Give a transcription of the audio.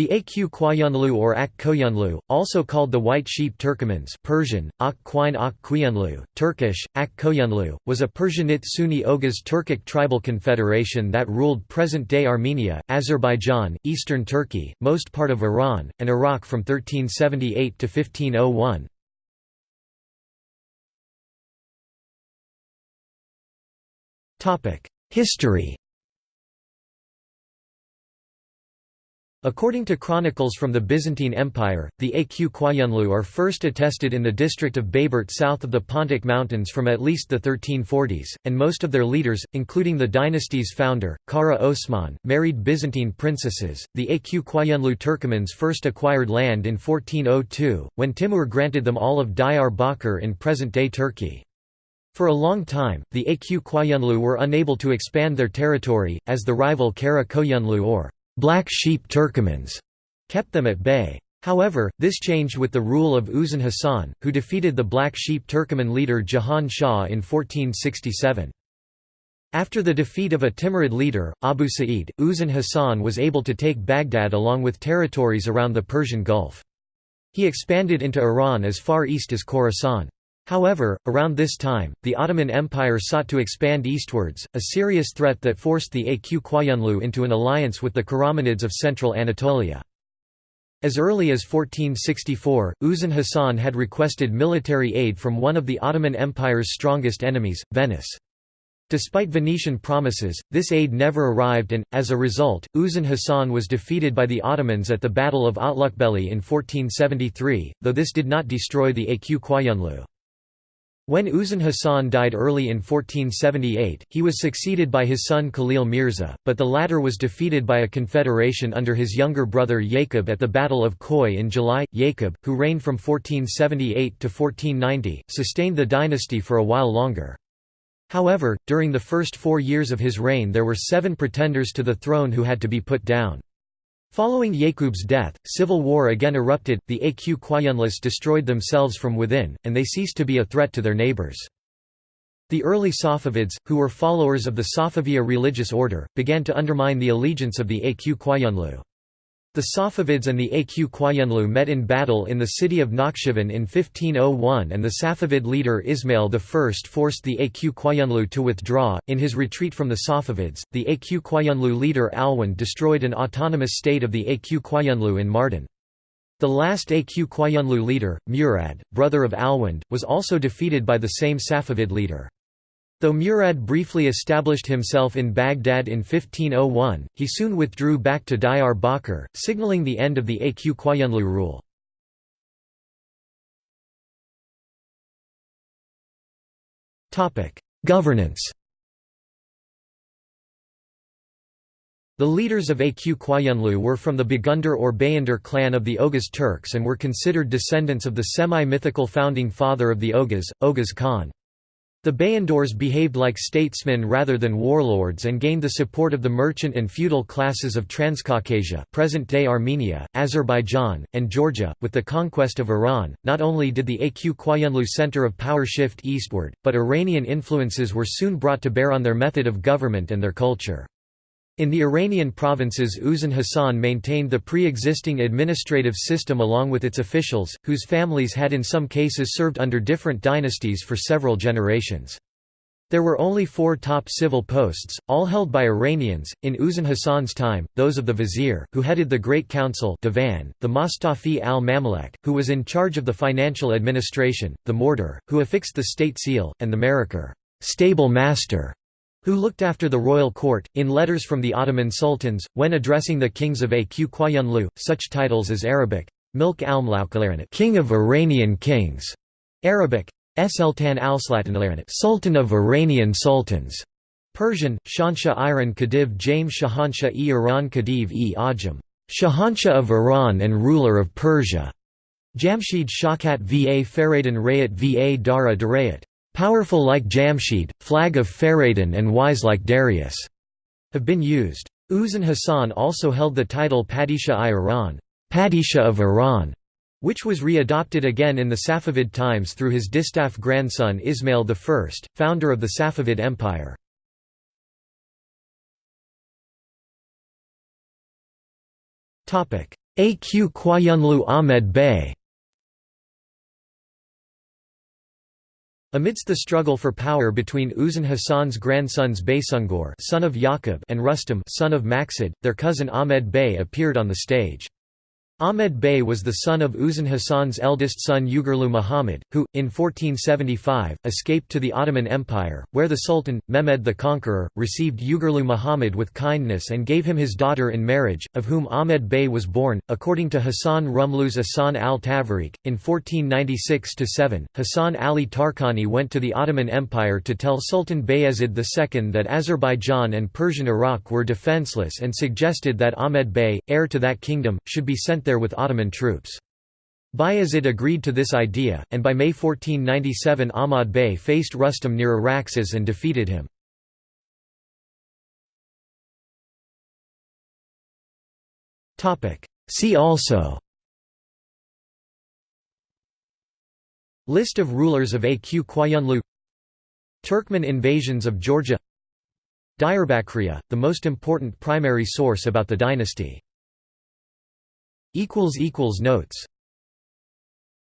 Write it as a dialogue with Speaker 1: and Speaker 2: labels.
Speaker 1: The Aq Qoyunlu or Ak Koyunlu, also called the White Sheep Turkomans Persian, Ak Quine Ak Quyanlu, Turkish, Ak Koyunlu, was a Persianate Sunni Oghuz Turkic tribal confederation that ruled present-day Armenia, Azerbaijan, eastern Turkey, most part of Iran, and Iraq from 1378 to 1501. History According to chronicles from the Byzantine Empire, the Aq Qoyunlu are first attested in the district of Bayburt south of the Pontic Mountains from at least the 1340s, and most of their leaders, including the dynasty's founder, Kara Osman, married Byzantine princesses. The Aq Qoyunlu Turkomans first acquired land in 1402, when Timur granted them all of Diyar Bakr in present-day Turkey. For a long time, the Aq Qoyunlu were unable to expand their territory, as the rival Kara Koyunlu or Black Sheep Turkomans kept them at bay. However, this changed with the rule of Uzun Hasan, who defeated the Black Sheep Turkoman leader Jahan Shah in 1467. After the defeat of a Timurid leader, Abu Sa'id, Uzun Hasan was able to take Baghdad along with territories around the Persian Gulf. He expanded into Iran as far east as Khorasan. However, around this time, the Ottoman Empire sought to expand eastwards, a serious threat that forced the Aq Qoyunlu into an alliance with the Karamanids of central Anatolia. As early as 1464, Uzun Hasan had requested military aid from one of the Ottoman Empire's strongest enemies, Venice. Despite Venetian promises, this aid never arrived and, as a result, Uzun Hasan was defeated by the Ottomans at the Battle of Otlukbeli in 1473, though this did not destroy the Aq Qoyunlu. When Uzun Hasan died early in 1478, he was succeeded by his son Khalil Mirza, but the latter was defeated by a confederation under his younger brother Yaqub at the Battle of Khoi in July. Yaqub, who reigned from 1478 to 1490, sustained the dynasty for a while longer. However, during the first four years of his reign there were seven pretenders to the throne who had to be put down. Following Yaqub's death, civil war again erupted, the Aq Qayunlis destroyed themselves from within, and they ceased to be a threat to their neighbors. The early Safavids, who were followers of the Safaviya religious order, began to undermine the allegiance of the Aq Qoyunlu. The Safavids and the Aq Qoyunlu met in battle in the city of Nakhchivan in 1501 and the Safavid leader Ismail I forced the Aq Qoyunlu to withdraw. In his retreat from the Safavids, the Aq Qoyunlu leader Alwand destroyed an autonomous state of the Aq Qoyunlu in Mardin. The last Aq Qoyunlu leader, Murad, brother of Alwand, was also defeated by the same Safavid leader. Though Murad briefly established himself in Baghdad in 1501, he soon withdrew back to Diyar Bakr, signaling the end of the Aq Qoyunlu rule. Governance The leaders of Aq Qoyunlu were from the Bagundar or Bayandar clan of the Oghuz Turks and were considered descendants of the semi-mythical founding father of the Oghuz, Oghuz Khan. The Bayandors behaved like statesmen rather than warlords and gained the support of the merchant and feudal classes of Transcaucasia present-day Armenia, Azerbaijan, and Georgia. With the conquest of Iran, not only did the Aq Qoyunlu center of power shift eastward, but Iranian influences were soon brought to bear on their method of government and their culture. In the Iranian provinces Uzun Hasan maintained the pre-existing administrative system along with its officials, whose families had in some cases served under different dynasties for several generations. There were only four top civil posts, all held by Iranians. In Uzun Hasan's time, those of the vizier, who headed the Great Council, Divan, the mustawfi al-mamalik, who was in charge of the financial administration, the muhrdar, who affixed the state seal, and the marikar, stable master, who looked after the royal court. In letters from the Ottoman sultans, when addressing the kings of Aq Qoyunlu, such titles as Arabic, Milk al King of Iranian kings, Arabic, Sultan al-Sultan Sultan of Iranian sultans, Persian, Shansha Iran Khedive James Shahansha e Iran Khedive e Ajam, Shahansha of Iran and ruler of Persia, Jamshid Shakat va Faradan Rayat va Dara Darayat powerful like Jamshid, flag of Faradin and wise like Darius, have been used. Uzun Hasan also held the title Padishah-i-Iran Padishah of Iran, which was re-adopted again in the Safavid times through his distaff grandson Ismail I, founder of the Safavid Empire. Aq Qoyunlu Ahmed Bey Amidst the struggle for power between Uzun Hasan's grandsons Baysungur son of Yaqub and Rustam son of Maqsud, their cousin Ahmed Bey appeared on the stage. Ahmed Bey was the son of Uzun Hasan's eldest son Uğurlu Muhammad, who, in 1475, escaped to the Ottoman Empire, where the Sultan, Mehmed the Conqueror, received Uğurlu Muhammad with kindness and gave him his daughter in marriage, of whom Ahmed Bey was born. According to Hassan Rumlu's Ahsan al Tavariq, in 1496 7, Hassan Ali Tarkani went to the Ottoman Empire to tell Sultan Bayezid II that Azerbaijan and Persian Iraq were defenseless and suggested that Ahmed Bey, heir to that kingdom, should be sent with Ottoman troops. Bayezid agreed to this idea, and by May 1497 Ahmad Bey faced Rustam near Araxes and defeated him. See also List of rulers of Aq Qoyunlu Turkmen invasions of Georgia Diyarbakriya, the most important primary source about the dynasty Notes